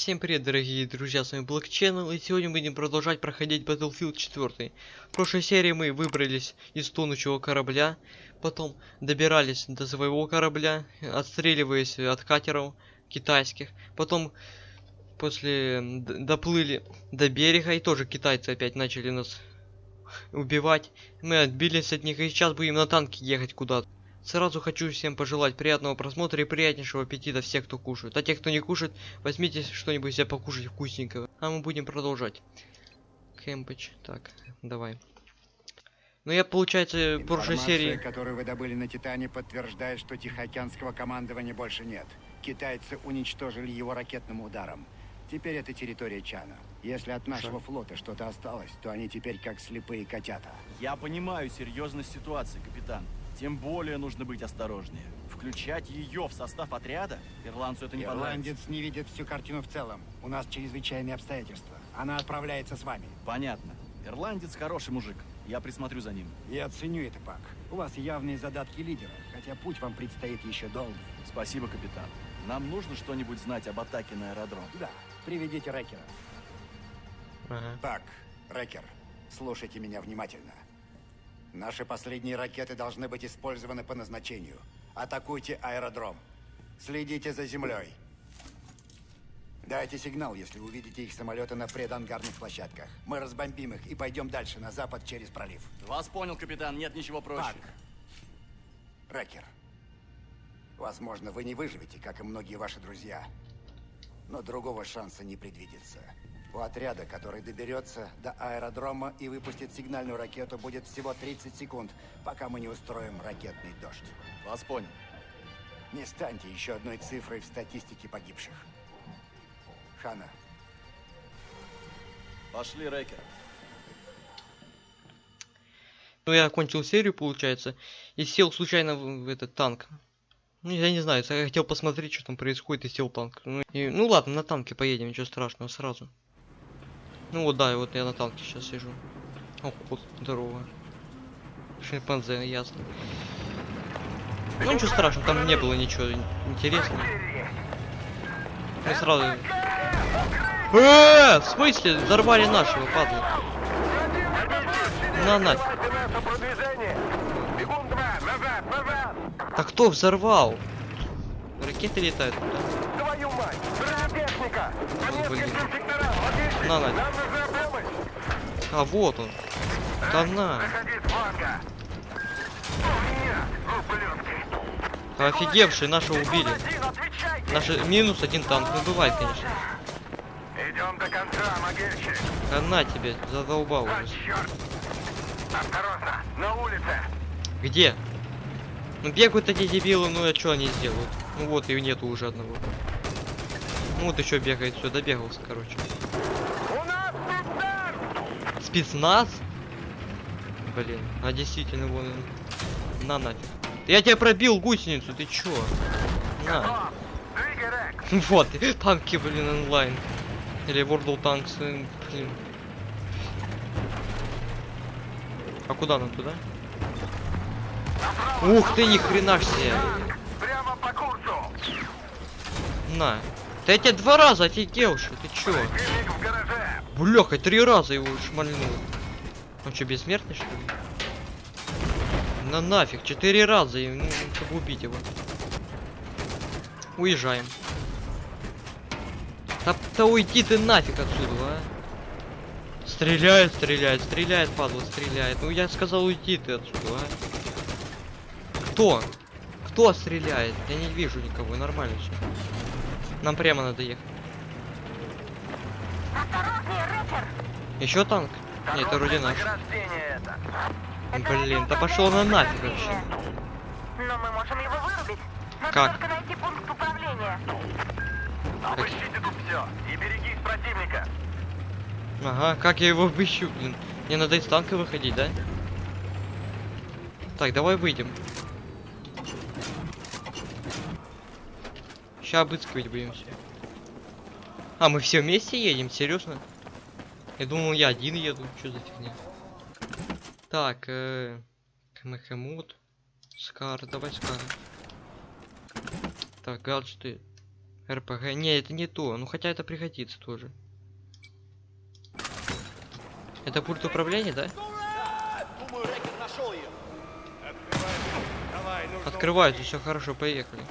Всем привет, дорогие друзья, с вами Black Channel, и сегодня мы будем продолжать проходить Battlefield 4. В прошлой серии мы выбрались из тонущего корабля, потом добирались до своего корабля, отстреливаясь от катеров китайских, потом после доплыли до берега, и тоже китайцы опять начали нас убивать. Мы отбились от них, и сейчас будем на танке ехать куда-то. Сразу хочу всем пожелать приятного просмотра и приятнейшего аппетита всех, кто кушает. А те, кто не кушает, возьмите что-нибудь себе покушать вкусненького. А мы будем продолжать. Кемпич. Так, давай. Ну я, получается, в прошлой Информация, серии... которую вы добыли на Титане, подтверждает, что Тихоокеанского командования больше нет. Китайцы уничтожили его ракетным ударом. Теперь это территория Чана. Если от нашего флота что-то осталось, то они теперь как слепые котята. Я понимаю серьезность ситуации, капитан. Тем более нужно быть осторожнее. Включать ее в состав отряда? Ирландцу это не понравится. Ирландец не видит всю картину в целом. У нас чрезвычайные обстоятельства. Она отправляется с вами. Понятно. Ирландец хороший мужик. Я присмотрю за ним. Я ценю это, Пак. У вас явные задатки лидера, хотя путь вам предстоит еще долгий. Спасибо, капитан. Нам нужно что-нибудь знать об атаке на аэродром. Да, приведите Рекера. Ага. Так, Рекер, слушайте меня внимательно. Наши последние ракеты должны быть использованы по назначению. Атакуйте аэродром. Следите за землей. Дайте сигнал, если увидите их самолеты на предангарных площадках. Мы разбомбим их и пойдем дальше, на запад, через пролив. Вас понял, капитан. Нет ничего проще. Пак. Рекер. Возможно, вы не выживете, как и многие ваши друзья. Но другого шанса не предвидится. У отряда, который доберется до аэродрома и выпустит сигнальную ракету, будет всего 30 секунд, пока мы не устроим ракетный дождь. Вас понял. Не станьте еще одной цифрой в статистике погибших. Хана, Пошли, Рекер. Ну я окончил серию, получается, и сел случайно в, в этот танк. Ну, я не знаю, я хотел посмотреть, что там происходит, и сел танк. Ну, и- ну ладно, на танке поедем, ничего страшного, сразу. Ну вот, да, и вот я на танке сейчас сижу. Ох, вот, здорово. Шимпанзе, ясно. Ну ничего страшного, там не было ничего ин- интересного. Мы сразу... Э, в смысле? Взорвали нашего, падла. На нафиг. Так кто взорвал? Ракеты летают туда. Твою мать! Блин. На, на. Нам нужна помощь! А вот он. Да на. Заходи с фланга! О, нет! Ублюдки! Офигевший, нашего убили. Один, отвечайте! Наш минус один танк. Ну бывает, конечно. Идем до конца, могильщик! А на тебе, задолбал А, уже. черт! Осторожно! На улице! Где? Ну бегают эти дебилы, ну а что они сделают? Ну вот и нету уже одного. Ну вот еще бегает, все, добегался, короче. Спецназ! Блин, а действительно вон он. На нафиг. Я тебя пробил гусеницу, ты чё? На. Вот, танки, блин, онлайн. Или World Tanks, э, блин. А куда нам туда? Направо! Ух ты, ни хрена себе. Прямо по курсу! На. Да я тебя два раза офигел, что ты чё? Бляха, три раза его шмальнул. Он что, бессмертный, что ли? На нафиг, четыре раза, и, ну, чтобы убить его. Уезжаем. Да, да уйди ты нафиг отсюда, а. Стреляет, стреляет, стреляет, падла, стреляет. Ну я сказал уйти ты отсюда, а. Кто? Кто стреляет? Я не вижу никого, нормально все. Нам прямо надо ехать. Еще танк? Нет, это вроде наш. Это! Блин, да пошел на нафиг вообще. Но мы можем его вырубить. Надо Как? только найти пункт управления. Обыщите тут все и берегись противника! Ага, как я его обыщу, блин. Мне надо из танка выходить, да? Так, давай выйдем. Сейчас обыскивать будем все. А, мы все вместе едем? Серьезно? Я думал, я один еду. Что за фигня? Так, э... Мехемут. Скар, давай Скар. Так, гаджеты. РПГ. Не, это не то. Ну хотя это пригодится тоже. Это пульт управления, да? Открываются, все хорошо, поехали.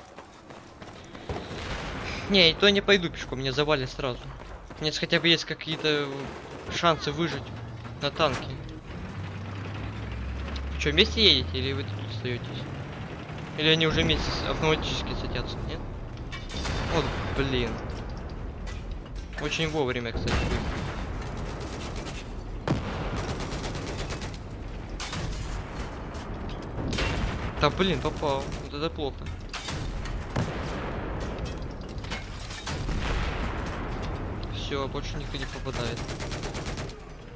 Не, то не пойду пешком, меня завалит сразу. У меня хотя бы есть какие-то шансы выжить на танке. Что, вместе едете или вы тут остаетесь? Или они уже вместе автоматически садятся, нет? Вот, блин. Очень вовремя, кстати. Да блин, попал. Вот это плохо. Все, больше никто не попадает.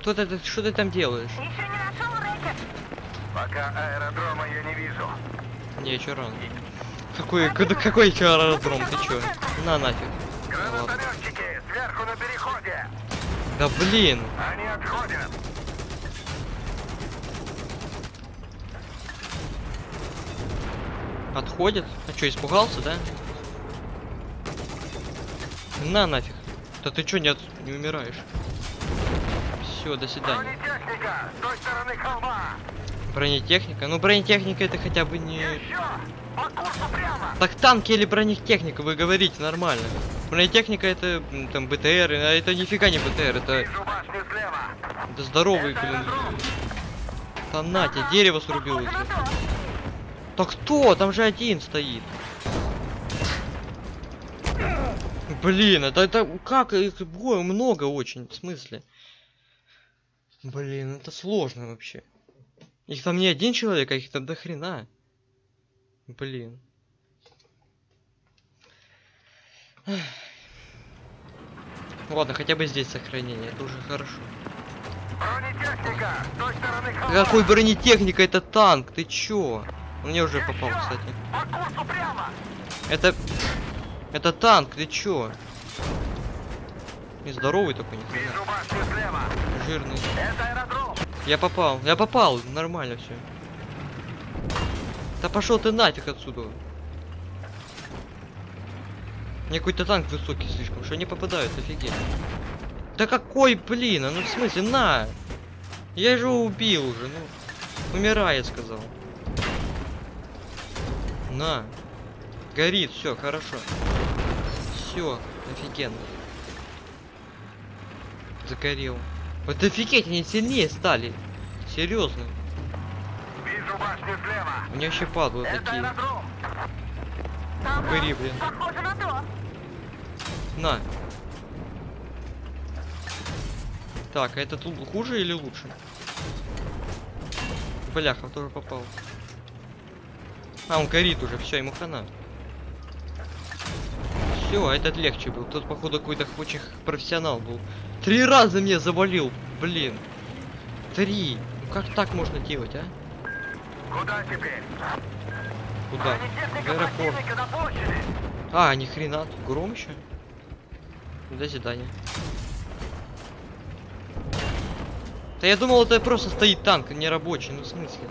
Кто ты, что ты там делаешь? Еще не нашел рэкет. Пока аэродрома я не вижу. Не, чё рано. Какой, куда, какой еще аэродром, ты чё? На нафиг. Гранатометчики, сверху на переходе. Да блин. Они отходят. Отходит? А чё, испугался, да? На нафиг. Да ты чё, не, от... не умираешь? Все, до свидания. Бронетехника, с той стороны холма. Бронетехника? Ну бронетехника это хотя бы не... Еще! По курсу прямо! Так танки или бронетехника, вы говорите нормально. Бронетехника это там БТР, а это нифига не БТР, это, это здоровый, блин. Там на тебе, дерево срубил. Так кто? Там же один стоит. Блин, это, это как их много очень, в смысле? Блин, это сложно вообще. Их там не один человек, а их там до хрена. Блин. Ладно, хотя бы здесь сохранение, это уже хорошо. Бронетехника. Какой бронетехника, это танк, ты чё? Он мне уже попал, кстати. Это... Это танк, ты чё? Нездоровый такой, башню слева. Жирный. Я попал, я попал, нормально все. Да пошел ты нафиг отсюда. Мне какой-то танк высокий слишком, что они попадают, офигеть. Да какой, блин, а ну в смысле, на! Я же убил уже, ну. Умирай, я сказал. На. Горит, все, хорошо. Все, офигенно. Загорел. Вот офигеть, они сильнее стали. Серьезно. Вижу башню слева. У меня вообще падлы Это такие. аэродром. Упыри, блин. Похоже на то. На. Так, а этот хуже или лучше? Бляха, тоже попал. А, он горит уже, все, ему хана. Все, этот легче был. Тот, походу, какой-то очень профессионал был. Три раза меня завалил, блин. Три. Ну как так можно делать, а? Куда теперь? Куда? В аэропорт. А, ни хрена, тут гром еще. До свидания. Да я думал, это просто стоит танк, а не рабочий, ну в смысле?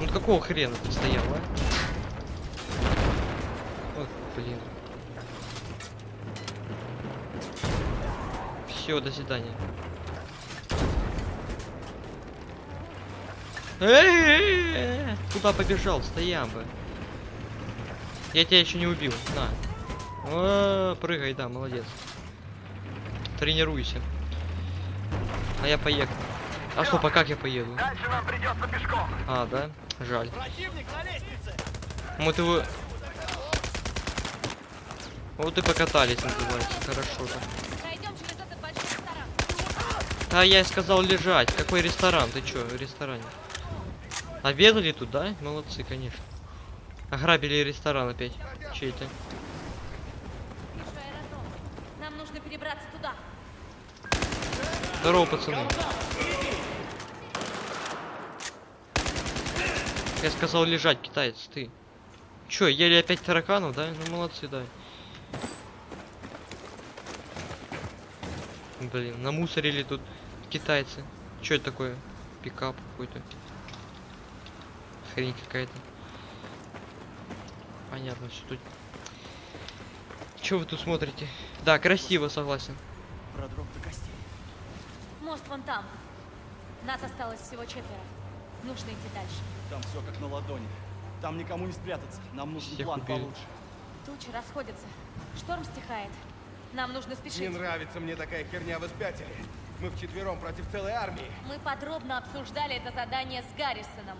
Ну какого хрена ты стоял, а? Ой, блин. Все, до свидания. Куда побежал? Стоям бы. Я тебя еще не убил. На. О, прыгай, да, молодец. Тренируйся. А я поехал. А стоп, а как я поеду? Дальше нам придется пешком. А, да? Жаль. Противник на лестнице. Вот его... Вот и покатались, называется. Хорошо так. Пройдем через этот большой ресторан. А я сказал лежать. Какой ресторан? Ты чё, в ресторане? Обедали тут, да? Молодцы, конечно. Ограбили ресторан опять. Чей-то. Нам нужно перебраться туда. Здорово, пацаны. Я сказал лежать, китаец, ты. Чё, ели опять тараканов, да? Ну молодцы, да. Блин, намусорили тут китайцы. Чё это такое? Пикап какой-то. Хрень какая-то. Понятно, что тут. Что вы тут смотрите? Да, красиво, согласен. Продрог до костей. Мост вон там. Нас осталось всего четверо. Нужно идти дальше. Там все как на ладони. Там никому не спрятаться. Нам нужен Всех план убили. получше. Тучи расходятся. Шторм стихает. Нам нужно Не спешить. нравится мне такая херня, вы спятили. Мы вчетвером против целой армии. Мы подробно обсуждали это задание с Гаррисоном.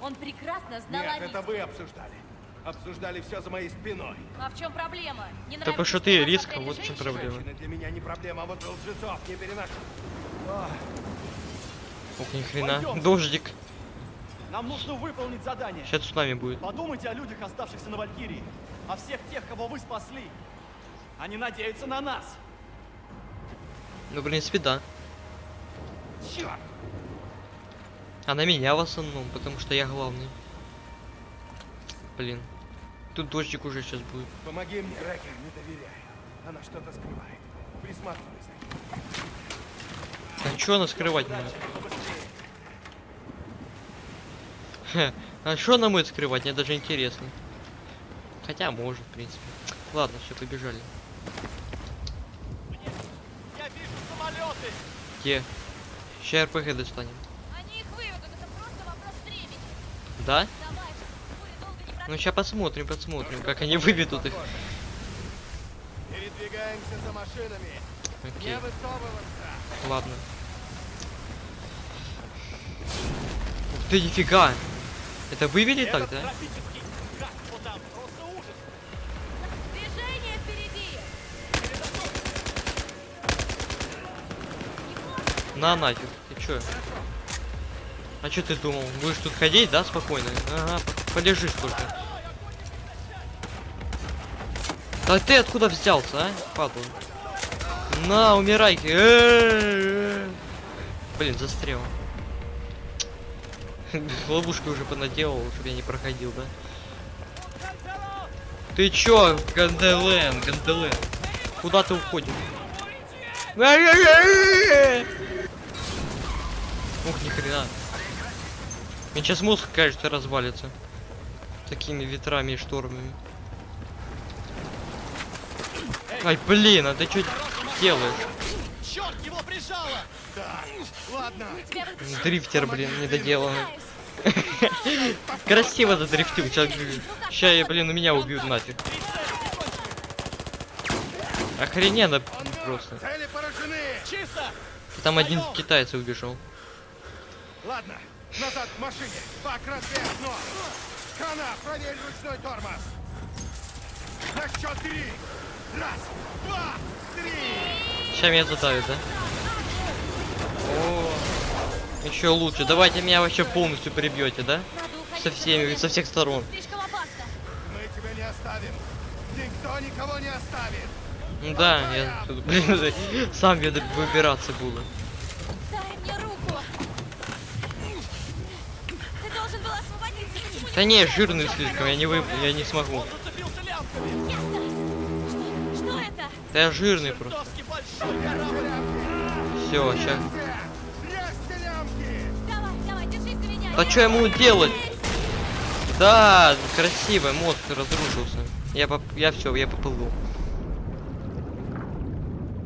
Он прекрасно знал Нет, о это вы обсуждали. Обсуждали все за моей спиной. А в чем проблема? Не Да нравится, потому что ты застряли вот в чем проблема. Женщины для меня не проблема, а вот лжецов не переношу. Ох, ни хрена. Пойдём. Дождик. Нам нужно выполнить задание. Сейчас цунами будет. Подумайте о людях, оставшихся на Валькирии. О всех тех, кого вы спасли. Они надеются на нас. Ну, в принципе, да. Черт! А на меня в основном, потому что я главный. Блин. Тут дождик уже сейчас будет. Помоги мне, Рэкер, не доверяю. Она что-то скрывает. Присматривайся. А чё она скрывать может? Хе, А что она будет скрывать? Мне даже интересно. Хотя может, в принципе. Ладно, все, побежали. Я вижу Где? Сейчас РПГ достанем. Они их выведут, это просто вопрос времени. Да? Давай, чтобы буря долго не Ну сейчас посмотрим, посмотрим, как они выведут их. Передвигаемся за машинами. Окей, Не высовываться. ладно. Ух ты, нифига! Это вывели так, Этот На нафиг, ты чё? А чё ты думал? Будешь тут ходить, да, спокойно? Ага, по- полежишь только. Да ты откуда взялся, а? Падла. На, умирай. Э-э-э. Блин, застрял. Ловушку уже понаделал, чтобы я не проходил, да? Ты чё, Ганделен, Ганделен? Куда ты уходишь? Ай-яй-яй! Ух, ни хрена. Мне сейчас мозг, кажется, развалится. Такими ветрами и штормами. Ай, блин, а ты что делаешь? Черт, его прижало. Ладно. Тебя вытащили. Дрифтер, блин, недоделанный. Красиво задрифтил. Сейчас, я, блин, у меня убьют нафиг. Охрененно просто. Там один китайец убежал. Ладно, назад к машине. Бак разбей окно. Хана, проверь ручной тормоз. На счет три. Раз, два, три. Сейчас меня задавят, да? О, еще лучше. Давайте меня вообще полностью прибьете, да? Надо уходить Со всеми, со всех сторон. Мы тебя не оставим. Никто никого не оставит. Да, я тут, блин, сам выбираться буду. Дай мне руку. Ты должен был освободиться. Почему Да не, жирный слишком, я не вы, я не смогу. Да я жирный просто. Все, сейчас. Да что ему делать? Да, красиво, мозг разрушился. Я поп... я все, я поплыл.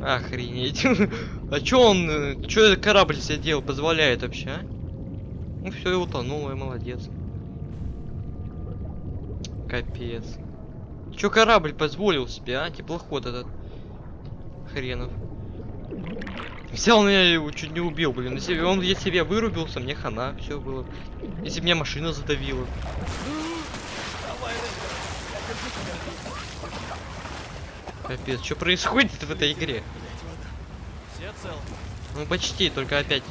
Охренеть. А чё он, э, чё этот корабль себе делал, позволяет вообще, а? Ну все, и утонул, и молодец. Капец. Чё корабль позволил себе, а? Теплоход этот. Хренов. Взял меня его чуть не убил, блин. Если он я вырубился, мне хана, все было. Если меня машина задавила. Капец, что происходит в этой игре? Ну почти, только опять.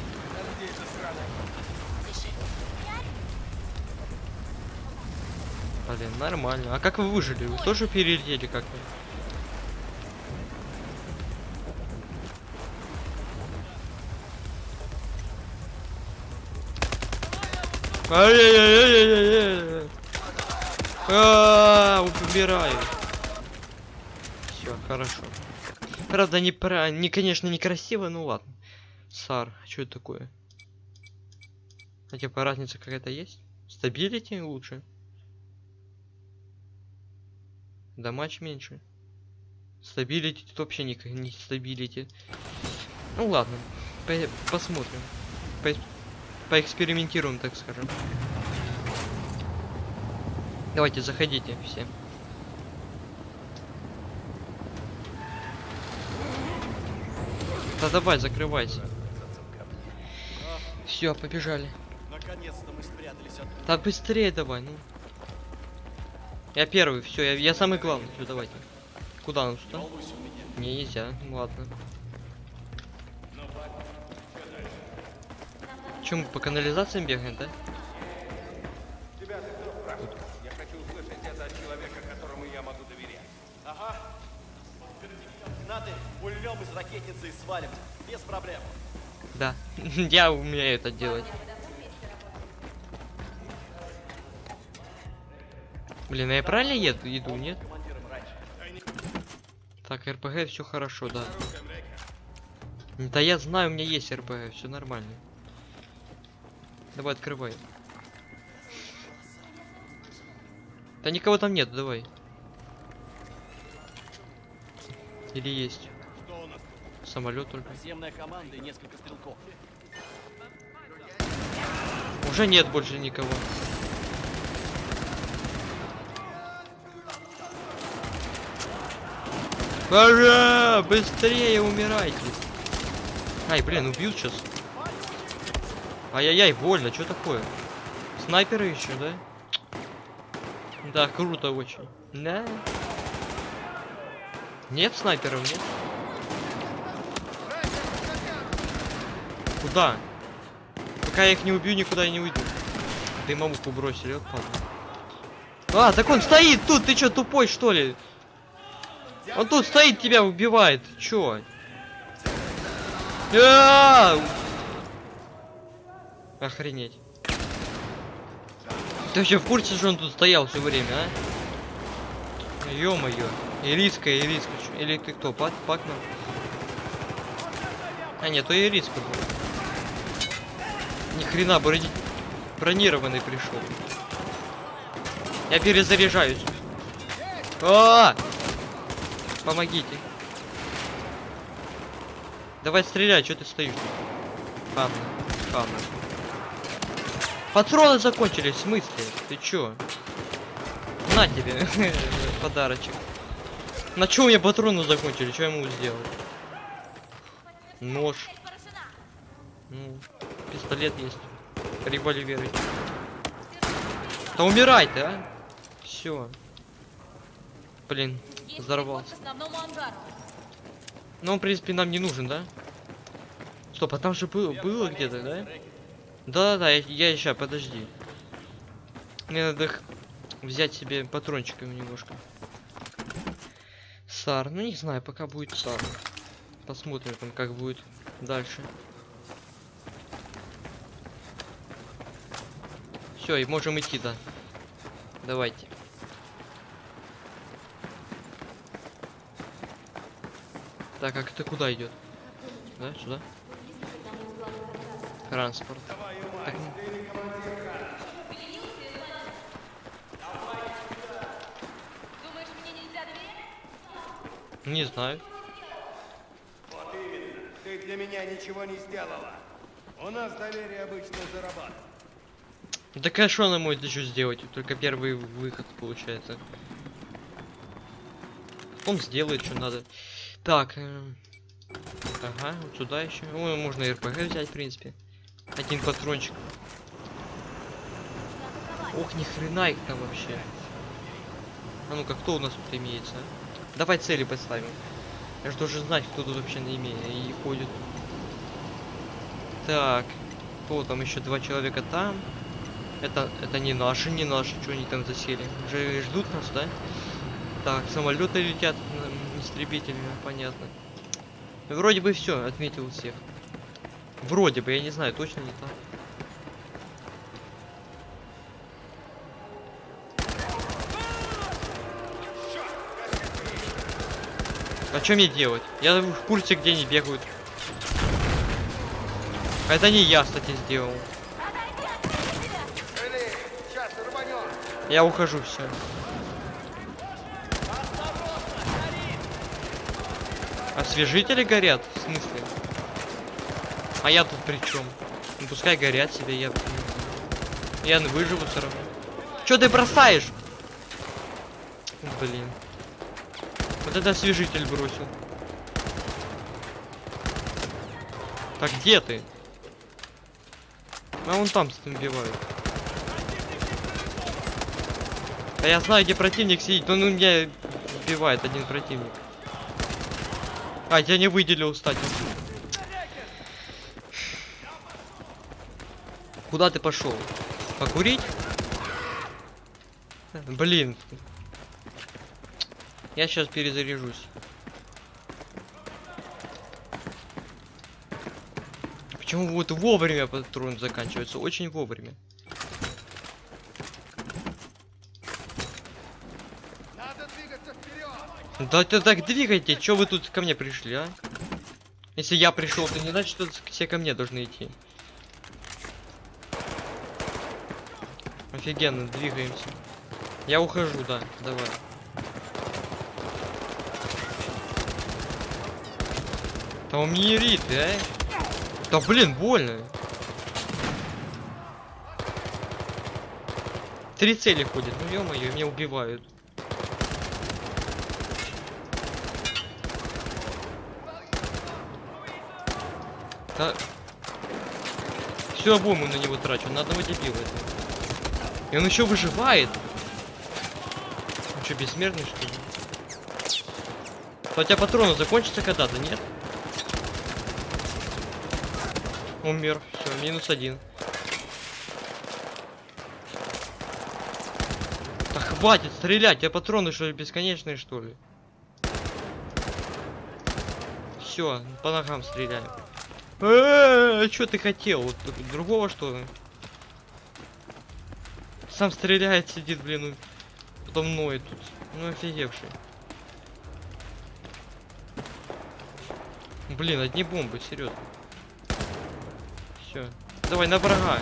Блин, нормально. А как вы выжили? Вы тоже перелетели как-то? Ай-яй-яй-яй-яй-яй. А, умираю. Все, хорошо. Правда, не про, не, конечно, некрасиво, ну ладно. Сар, что это такое? А типа разница какая-то есть? Stability лучше? Damage меньше. Stability тут вообще никак не stability. Ну ладно, по- посмотрим. По- поэкспериментируем, так скажем. Давайте, заходите все. Да давай, закрывайся. Все, побежали. Наконец-то мы спрятались от... Да быстрее давай, ну. Я первый, все, я, я самый главный. Все, давайте. Куда нам сюда? Не, нельзя. Ладно. Чем по канализациям бегаем, да? Надо из ракетницы и свалим. Без проблем. Да. Я умею это делать. Блин, а я правильно еду, иду, нет? Так, РПГ, все хорошо, да. Да я знаю, у меня есть РПГ, все нормально. Давай, открывай. Да никого там нет, давай. Или есть? Самолет только. Наземная команда и несколько стрелков. Уже нет больше никого. Пора! Быстрее умирайте! Ай, блин, убьют сейчас. Ай-яй-яй, больно, что такое? Снайперы еще, да? Да, круто очень. Да. Нет снайперов, нет? Куда? Пока я их не убью, никуда я не уйду. Дымовуху бросили, вот падла. А, так он стоит тут, ты чё, тупой что ли? Он тут стоит, тебя убивает, чё? А! Охренеть. Ты вообще в курсе, что он тут стоял все время, а? Ё-моё. Ириска, Ириска. Или ты кто, Пак, Пакман? А, нет, то Ириска был. Ни хрена, брони... бронированный пришел. Я перезаряжаюсь. А! Помогите. Давай стреляй, что ты стоишь? Хамна, хамна. Патроны закончились, в смысле? Ты чё? На тебе подарочек. На чё у меня патроны закончились? Что я ему сделать? Нож. Ну, пистолет есть. Револьверы. Да умирай ты, а! Все. Блин, взорвался. Ну, он, в принципе, нам не нужен, да? Стоп, а там же был- было где-то, да? Да-да-да, я, я сейчас, подожди. Мне надо их взять себе патрончиками немножко. Сар, ну не знаю, пока будет Сар. Посмотрим там, как будет дальше. Все, и можем идти, да. Давайте. Так, а это куда идет? Да, сюда? Транспорт. Так, ну, не знаю. Вот именно. Ты для меня ничего не сделала. У нас доверие обычно зарабатывает. Да конечно она может еще сделать, только первый выход получается. Он сделает, что надо. Так. эм, Ага, вот сюда еще. Ой, можно РПГ взять, в принципе. Один патрончик. Ох, ни хрена их там вообще. А ну-ка, кто у нас тут имеется? а? Давай цели поставим. Я же должен знать, кто тут вообще на имея и ходит. Так. Кто там еще два человека там? Это, это не наши, не наши, что они там засели. Уже ждут нас, да? Так, самолеты летят, м, истребители, понятно. Вроде бы все, отметил всех. Вроде бы, я не знаю, точно не так. А что мне делать? Я в курсе, где они бегают. Это не я, кстати, сделал. Я ухожу, все. Освежители горят? В смысле? А я тут при чем? Ну пускай горят себе, я... Я выживу все равно. Че ты бросаешь? Блин. Вот это освежитель бросил. Так где ты? А вон там убивают. Да я знаю, где противник сидит, он меня убивает один противник. А, я не выделил, кстати. Куда ты пошел? Покурить? Блин. Я сейчас перезаряжусь. Почему вот вовремя патрон заканчивается? Очень вовремя. Надо двигаться вперед! Да ты так двигайте, чё вы тут ко мне пришли, а? Если я пришел, то не значит, что все ко мне должны идти. Офигенно, двигаемся. Я ухожу, да, давай. Да он мне рит, а? Да блин, больно. Три цели ходят, ну ё-моё, меня убивают. Да... Всю обойму на него трачу, на одного дебила. И он еще выживает. Он что, бессмертный что ли? Хотя патроны закончатся когда-то, нет? Умер. Все, минус один. Да хватит стрелять, а патроны что ли бесконечные что ли? Все, по ногам стреляем. А что ты хотел? Вот другого что? Сам стреляет, сидит, блин, потом ноет тут. Ну офигевший. Блин, одни бомбы, серьезно. Все. Давай на врага.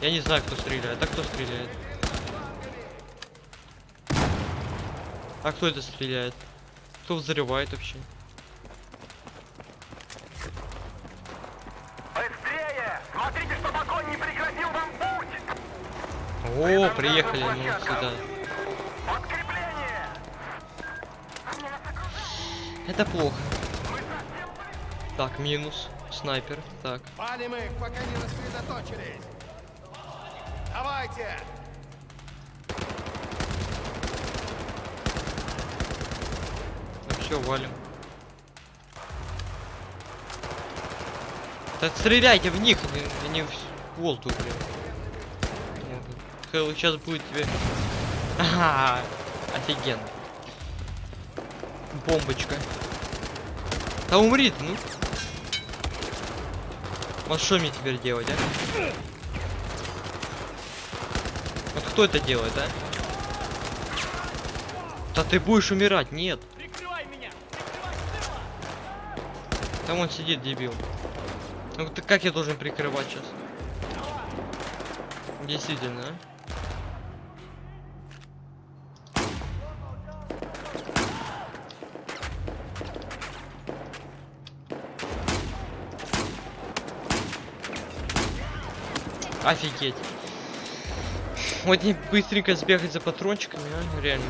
Я не знаю, кто стреляет. А кто стреляет? А кто это стреляет? Кто взрывает вообще? О, приехали мы сюда. Это плохо. Так, минус. Снайпер. Так. Палим их, пока не рассредоточились! Давайте! Ну все, валим. Так стреляйте в них, не, не в волту, блин. Хелл сейчас будет тебе. Ага, офигенно. Бомбочка. Да умри ты, ну. Вот что мне теперь делать, а? Вот кто это делает, а? Да ты будешь умирать, нет. Прикрывай меня! Там он сидит, дебил. Ну ты как я должен прикрывать сейчас? Действительно, а? Офигеть. Вот не быстренько сбегать за патрончиками, а? Реально.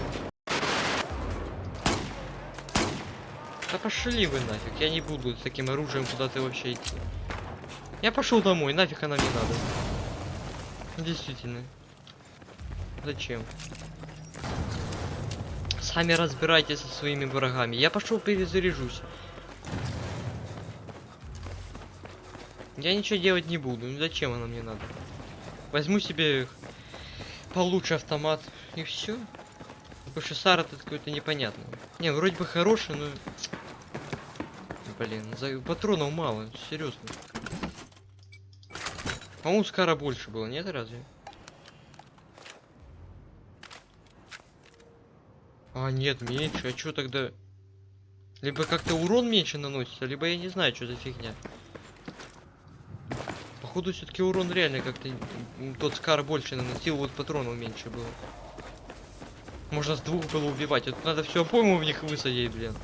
Да пошли вы нафиг, я не буду с таким оружием куда-то вообще идти. Я пошел домой, нафиг она мне надо. Действительно. Зачем? Сами разбирайтесь со своими врагами. Я пошел перезаряжусь. Я ничего делать не буду. Ну зачем она мне надо? Возьму себе получше автомат и все. Потому Сара тут какой-то непонятный. Не, вроде бы хороший, но... Блин, за патронов мало, серьезно. По-моему, Скара больше было, нет разве? А, нет, меньше. А что тогда? Либо как-то урон меньше наносится, либо я не знаю, что за фигня. Походу, все-таки урон реально как-то тот Скар больше наносил, вот патронов меньше было. Можно с двух было убивать. Это надо все пойму в них высадить, блин.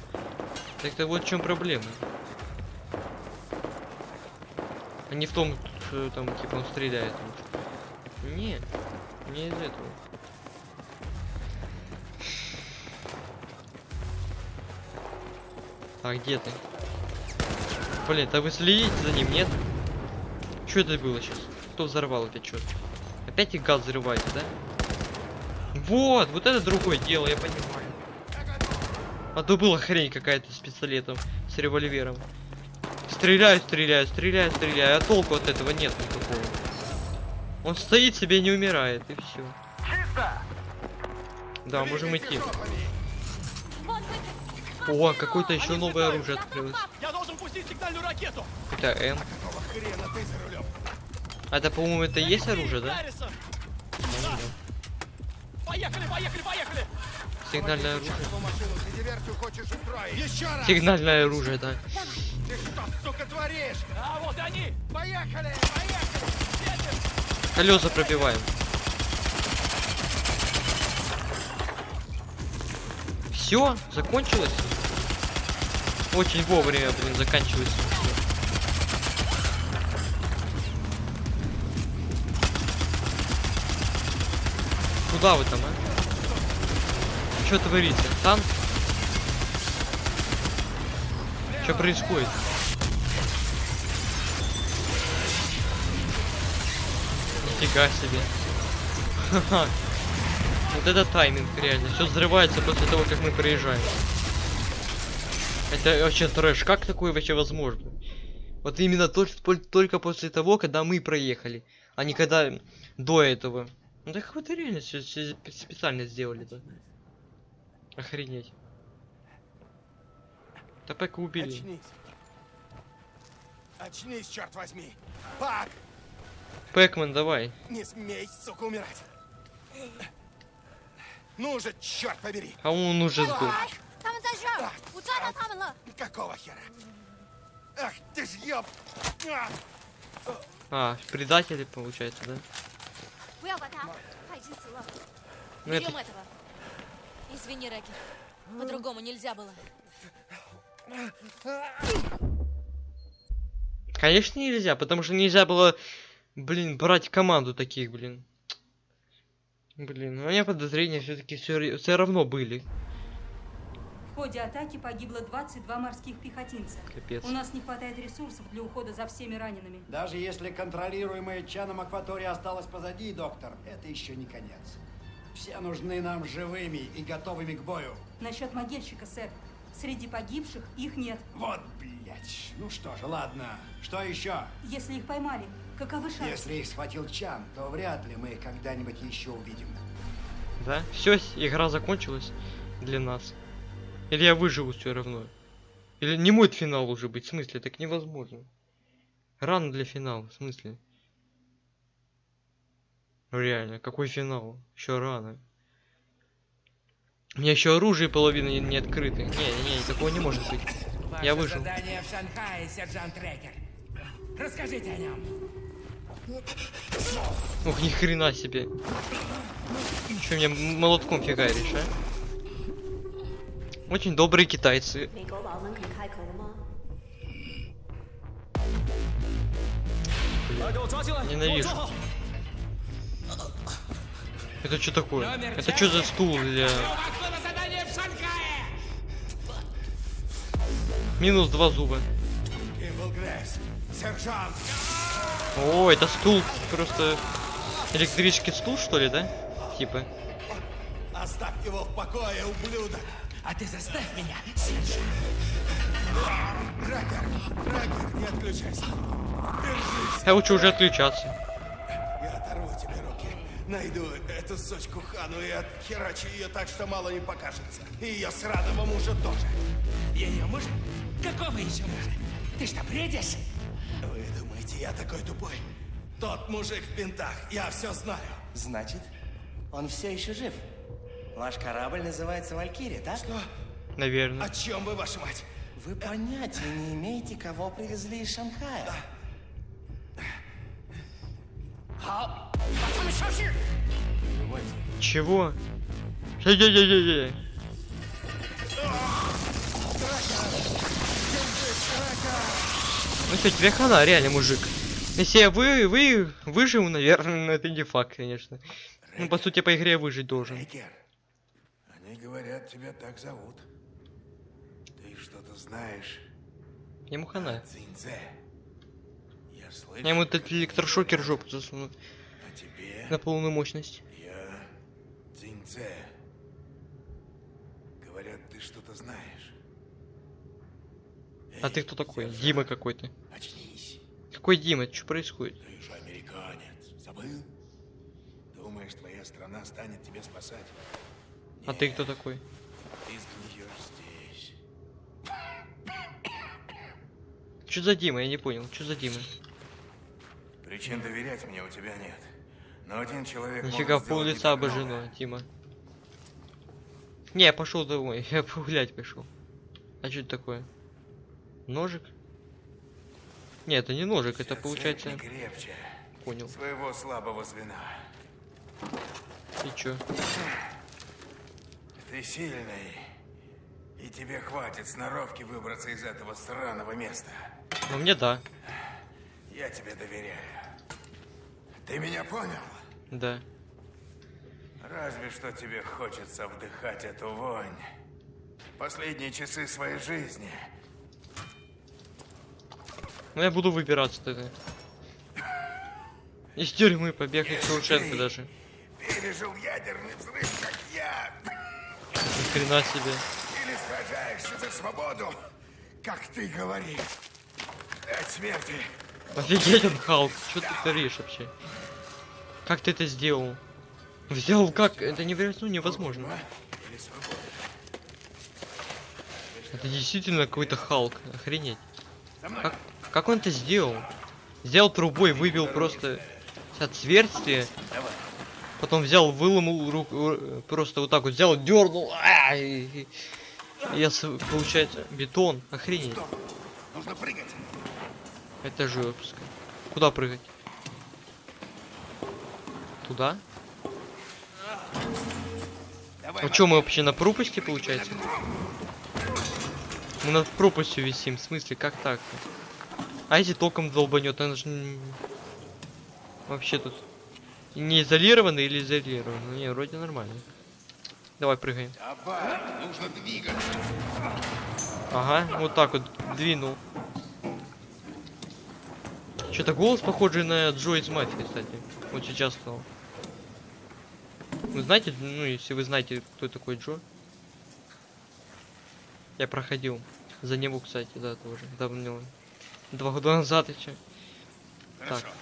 Так-то вот в чем проблема. А не в том, что там типа он стреляет. Не, не из этого. А где ты? Блин, да вы следите за ним, нет? Что это было сейчас? Кто взорвал опять что? Опять и газ взрываете, да? Вот, вот это другое дело, я понимаю. А то была хрень какая-то с пистолетом, с револьвером. Стреляю, стреляю, стреляю, стреляю, а толку от этого нет никакого. Он стоит себе не умирает, и все. Да, можем идти. О, какое-то еще новое оружие открылось. Я должен пустить сигнальную ракету! Это М. Какого хрена ты за рулем? А это, по-моему, это и есть оружие, да? Поехали, поехали, поехали! Сигнальное оружие. Сигнальное оружие, да. Ты что, сука, творишь? А вот они! Поехали! Поехали! Колеса пробиваем. Все, закончилось. Очень вовремя, блин, заканчивается. Куда вы там, а? Что творится? Танк? Что происходит? Нифига себе. Вот это тайминг, реально. Все взрывается после того, как мы проезжаем. Это вообще трэш. Как такое вообще возможно? Вот именно толь- толь- только после того, когда мы проехали, а не когда до этого. Ну так вот реально все, все специально сделали-то. Охренеть. Да убили. Очнись. Очнись, черт возьми. Пак! Пэкман, давай. Не смей, сука, умирать. Ну же, черт побери. А он уже сдох. Какого хера? Ах, ты ж ёб... А, а предатели, получается, да? 不要管他，他已经死了。 Ну Берем это... этого. Извини, Рэки. По-другому нельзя было. Конечно нельзя, потому что нельзя было, блин, брать команду таких, блин. Блин, у меня подозрения все-таки все, равно были. В ходе атаки погибло 22 морских пехотинца. Капец. У нас не хватает ресурсов для ухода за всеми ранеными. Даже если контролируемая Чаном акватория осталась позади, доктор, это еще не конец. Все нужны нам живыми и готовыми к бою. Насчет могильщика, сэр. Среди погибших их нет. Вот, блядь. Ну что же, ладно. Что еще? Если их поймали, каковы шансы? Если их схватил Чан, то вряд ли мы их когда-нибудь еще увидим. Да? Все, игра закончилась для нас. Или я выживу все равно. Или не мой финал уже быть, в смысле, так невозможно. Рано для финала, в смысле. Ну реально, какой финал? Еще рано. У меня еще оружие половины не, не открыты. Не, не, не, такого не может быть. Ваше Я выжил. задание в Шанхае, сержант. Расскажите о нем. Ух, ни хрена себе. Че меня м- молотком фигаришь, а? Очень добрые китайцы. Ненавижу. Это что такое? Это что за стул для... Минус два зуба. О, это стул просто... Электрический стул, что ли, да? Типа. Оставь его в покое, ублюдок! А ты заставь меня. Ракер, Ракер, не отключайся. Держись, Я лучше уже отключаться. я оторву тебе руки. Найду эту сучку Хану и отхерачу ее так, что мало не покажется. И ее сраного мужа тоже. Ее муж? Какого еще мужа? Ты что, бредишь? Вы думаете, я такой тупой? Тот мужик в пинтах, я все знаю. Значит, он все еще жив. Ваш корабль называется Валькирия, так? Что? Наверное. О чем вы, ваша мать? Вы понятия не имеете, кого привезли из Шанхая. Чего? Эй-эй-эй-эй-эй. Ну что, тебе хана, реально, мужик. Если я вы, вы выживу, наверное, но это не факт, конечно. Ну, по сути, по игре я выжить должен. Рекер, говорят, тебя так зовут. Ты что-то знаешь Ему хана. о Цинце? Я слышал, Я ему этот электрошокер жопу засуну о тебе на полную мощность. я Цинце. Говорят, ты что-то знаешь. А ты кто такой? Дима какой-то. Очнись. Какой Дима? Что происходит? Ты же американец. Забыл? Думаешь, твоя страна станет тебя спасать? А ты кто такой? Что за Дима? Я не понял. Что за Дима? Причин доверять мне у тебя нет. Но один человек Нифига пол лица обожжено, Дима. Не, я пошел домой. Я погулять пошел. А что это такое? Ножик? Не, это не ножик, это Вся получается. крепче Понял. своего слабого звена. И чё? Ты сильный. И тебе хватит сноровки выбраться из этого сраного места. Ну мне да. Я тебе доверяю. Ты меня понял? Да. Разве что тебе хочется вдыхать эту вонь. Последние часы своей жизни. Ну я буду выбираться тогда. Из тюрьмы побегать Шоушенко даже. Пережил ядерный взрыв, как я. Ни хрена себе. Или сражаешься за свободу, как ты говоришь. От смерти. Офигеть он Халк. Что ты творишь вообще? Как ты это сделал? Взял как? Это невероятно ну, невозможно. Это действительно какой-то Халк. Охренеть. Как, как он это сделал? Взял трубой, выбил просто отверстие. Потом взял, выломал руку, просто вот так вот взял, дернул. а, и- и- я, получается, бетон. Охренеть. Нужно прыгать. Это жестко. Куда прыгать? Туда? Давай, А что мы вообще на пропасти получается? Мы над пропастью висим, в смысле, как так? А если током долбанет, она же вообще тут не изолировано или изолировано? Не, вроде нормально. Давай прыгаем. Давай, нужно. Ага, вот так вот двинул. Что-то голос похожий на Джо из мафии, кстати. Вот сейчас стал. Вы знаете, ну если вы знаете, кто такой Джо? Я проходил. За него, кстати, да, тоже. Давно. Два года назад еще. Хорошо. Так.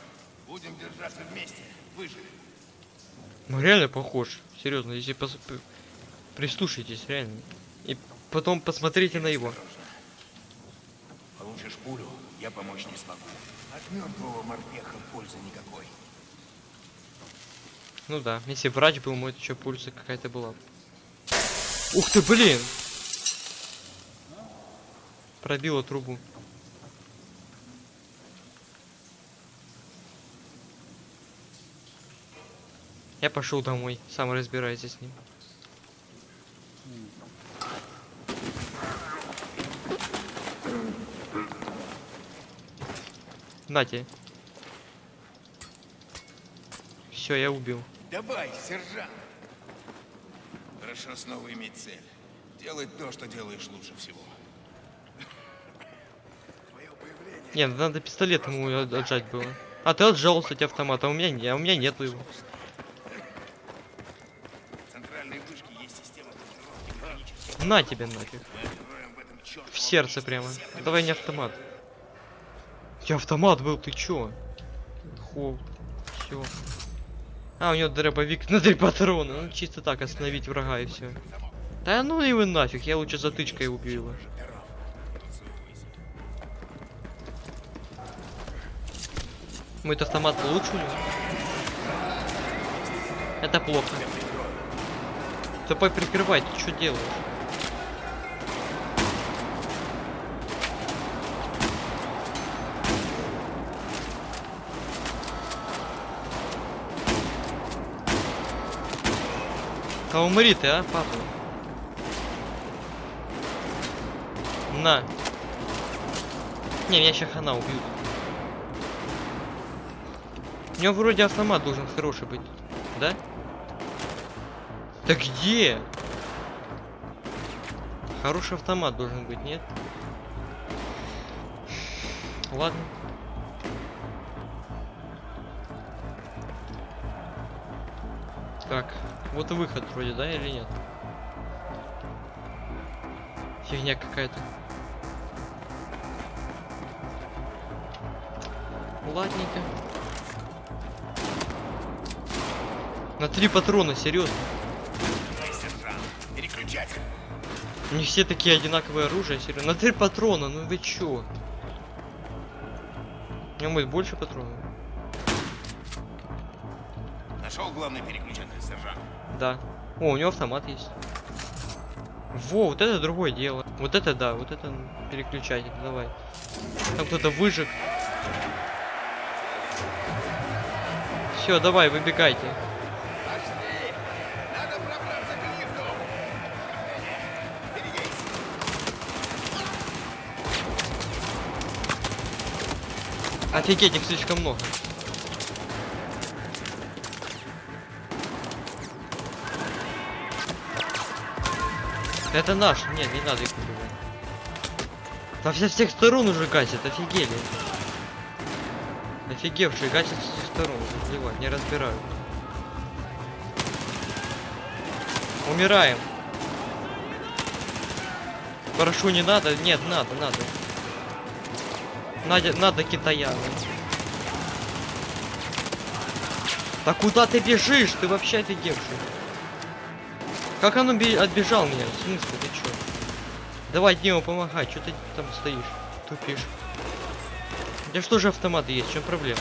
Будем держаться вместе. Выживем. Ну реально похож. Серьезно, если пос- прислушайтесь, реально. И потом посмотрите на его. Получишь пулю, я помочь не смогу. От мертвого морпеха пользы никакой. Ну да, если врач был, может еще пульса какая-то была. Ух ты, блин! Пробила трубу. Я пошел домой, сам разбирайся с ним. Нате. Все, я убил. Давай, сержант. Хорошо снова иметь цель. Делай то, что делаешь лучше всего. Твое появление Не, надо пистолет ему от- отжать было. А ты отжал, кстати, автомат, а у меня не, а у меня нету его. На тебе нафиг. Мы в сердце прямо. Давай не автомат. Тебя автомат был, ты чё? Хо. Все. А, у него дробовик на три патрона. Ну, чисто так остановить врага и все. Да ну его нафиг, я лучше затычкой убью его. Мой автомат лучше у него? Это плохо. Тупой прикрывай, ты что делаешь? А умри ты, а, папа. Не, меня сейчас хана убьют. У него вроде автомат должен хороший быть. Да? Да где? Хороший автомат должен быть, нет? Ладно. Так, вот и выход вроде, да, или нет? Фигня какая-то. Ладненько. На три патрона, серьезно. Них все такие одинаковые оружия, серьезно. На три патрона, ну вы чё? У него будет больше патронов? Нашел главный переключатель, сержант. Да. О, у него автомат есть. Во, вот это другое дело. Вот это да, вот это переключатель, давай. Там кто-то выжег. Все, давай, выбегайте. Офигеть, их слишком много. Это наш. Нет, не надо их убивать. Во со всех сторон уже гасят, офигели. Офигевшие гасят со всех сторон, заливать, не разбирают. Умираем. Прошу, не надо. Нет, надо, надо. Надо, надо китаяна. Да куда ты бежишь? Ты вообще офигевший. Как оно бе- отбежал меня? В смысле, ты чё? Давай Дима, помогай, что ты там стоишь? Тупишь. У что же автомат есть? В чем проблема?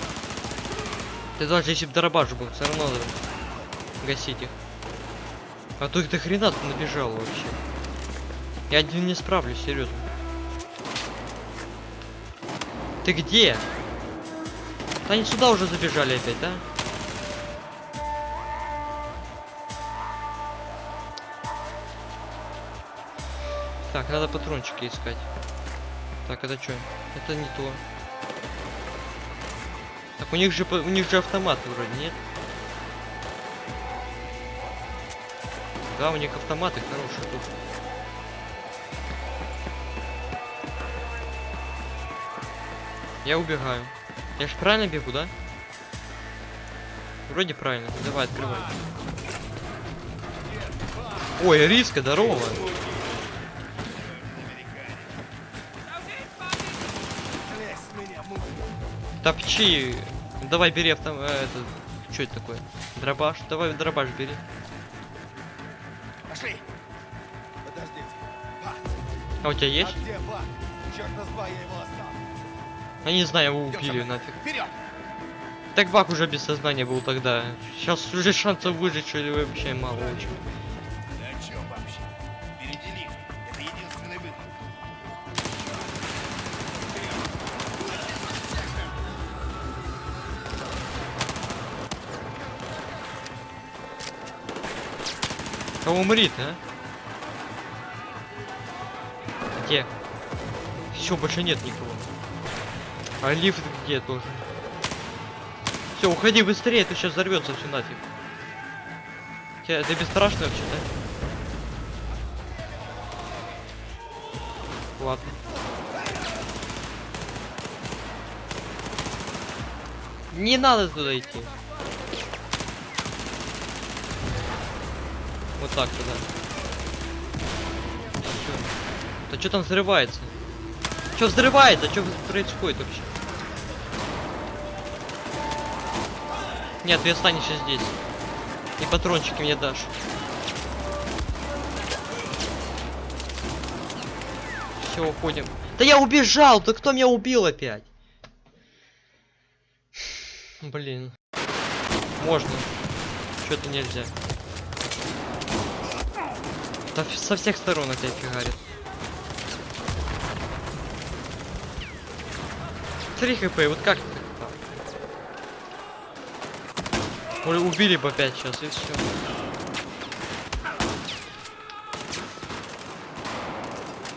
Ты даже если бы дробаш был, все равно гасить их. А то их до хрена тут набежал вообще. Я один не справлюсь, серьезно. Ты где? Да они сюда уже забежали опять, да? Так, надо патрончики искать. Так, это что? Это не то. Так, у них же у них же автоматы вроде, нет? Да, у них автоматы хорошие тут. Я убегаю. Я же правильно бегу, да? Вроде правильно. Давай, открывай. Ой, риска, здорово. Топчи. Давай бери автом... э, это... Что это такое? Дробаш? Давай дробаш бери. Пошли! Подождите. А у тебя а есть? где? Черта с два я его оставил. Я не знаю, его убили нафиг. Вперед! Так Бак уже без сознания был тогда. Сейчас уже шансов выжить что ли вообще мало очень. Умри а? Где? Все, больше нет никого. А лифт где тоже? Все, уходи быстрее, а то сейчас взорвется все нафиг. Тебя, ты бесстрашный вообще, да? Ладно. Не надо туда идти. Вот так туда. Всё. Да что там взрывается? Что взрывается? Что происходит вообще? Нет, ты останешься здесь. И патрончики мне дашь. Все, уходим. Да я убежал! Да кто меня убил опять? Блин. Можно. Что-то нельзя. Да со всех сторон опять фигарит. Три хп, вот как так? Ой, убили бы опять сейчас и все.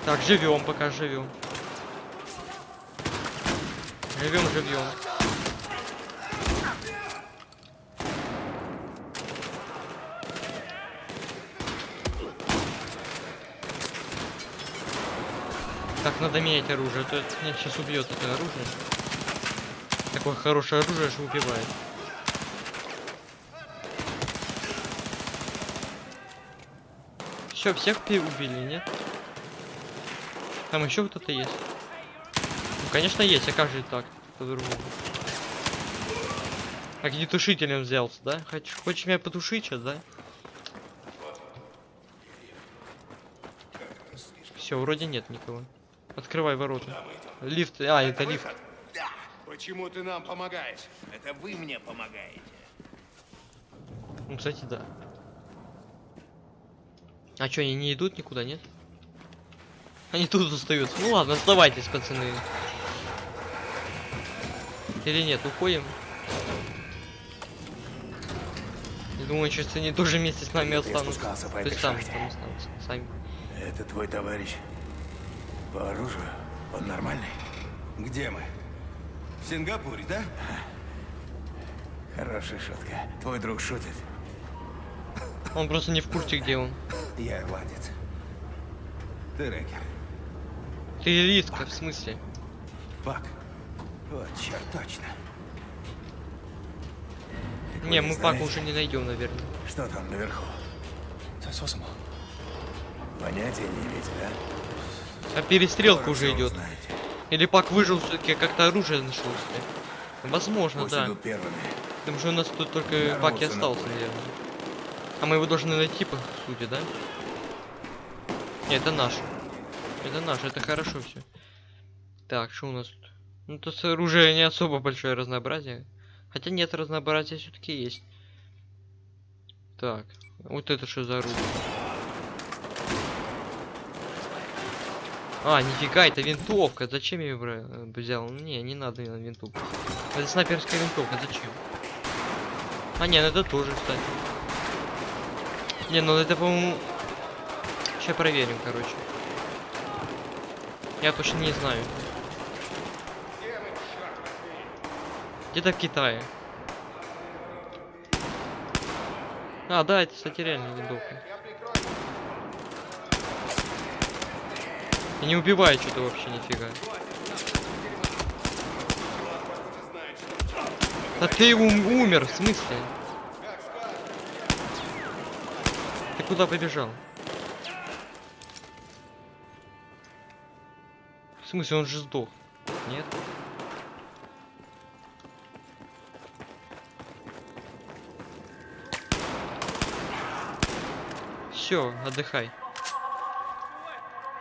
Так, живем, пока живем. Живем, живем. Надо менять оружие, а то это меня сейчас убьет это оружие. Такое хорошее оружие, что убивает. Все, всех убили, нет? Там еще кто-то есть. Ну, конечно, есть, а как же так? По-другому. Огнетушителем взялся, да? Хочешь, хочешь меня потушить сейчас, да? Все, вроде нет никого. Открывай ворота. Лифт, а, это лифт. Да. Почему ты нам помогаешь? Это вы мне помогаете. Ну, кстати, да. А что, они не идут никуда, нет? Они тут остаются. Ну ладно, оставайтесь, пацаны. Или нет, уходим? Я думаю, сейчас они тоже вместе с нами останутся. То есть там, шахте. там останутся, сами. Это твой товарищ. По оружию? Он нормальный? Где мы? В Сингапуре, да? Хорошая шутка. Твой друг шутит. Он просто не в курсе, где он. Я ирландец. Ты рэкер. Ты риска, в смысле? Пак. Вот, черт, точно. Так Не, мы знаете, Пака уже не найдем, наверное. Что там наверху? Понятия не имеете, да? А перестрелка Скоро уже идет. узнаете. Или Пак выжил все-таки, как-то оружие нашел себе. Возможно, Пусть да. Потому что у нас тут только Пак и остался, наверное. А мы его должны найти, по сути, да? Нет, это наш. Это наш, это хорошо все. Так, что у нас тут? Ну, тут оружие не особо большое разнообразие. Хотя нет, разнообразие все-таки есть. Так, вот это что за оружие? А, нифига, это винтовка. Зачем я ее бра- взял? Не, не надо мне винтовку. Это снайперская винтовка, зачем? А, не, ну это тоже, кстати. Не, ну это, по-моему... Сейчас проверим, короче. Я точно не знаю. Где-то в Китае. А, да, это, кстати, реально винтовка. И не убивает что-то вообще нифига. Да ты ум- умер, в смысле? Ты куда побежал? В смысле, он же сдох? Нет? Все, отдыхай.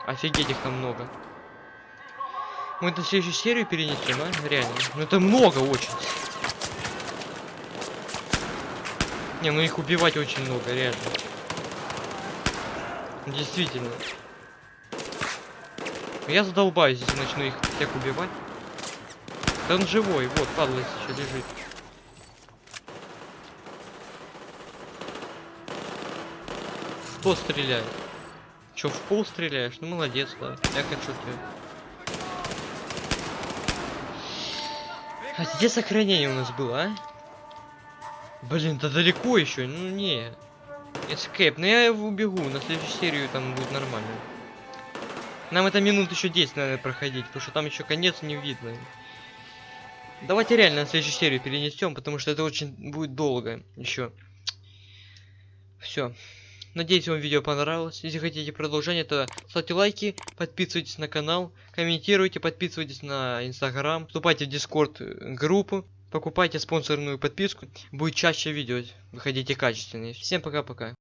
Офигеть, их там много. Мы в следующую серию перенесем, а? Реально. Ну это много очень. Не, ну их убивать очень много, реально. Действительно. Я задолбаюсь, если начну их всех убивать. Да он живой, вот, падла еще лежит. Кто стреляет? Че, в пол стреляешь? Ну молодец, да. Я хочу ты. А где сохранение у нас было, а? Блин, да далеко еще, ну не. Escape, ну я убегу, на следующую серию там будет нормально. Нам это минут еще 10 надо проходить, потому что там еще конец не видно. Давайте реально на следующую серию перенесем, потому что это очень будет долго еще. Все. Надеюсь, вам видео понравилось. Если хотите продолжение, то ставьте лайки, подписывайтесь на канал, комментируйте, подписывайтесь на инстаграм, вступайте в дискорд э, группу, покупайте спонсорную подписку. Будет чаще видео выходите качественные. Всем пока-пока.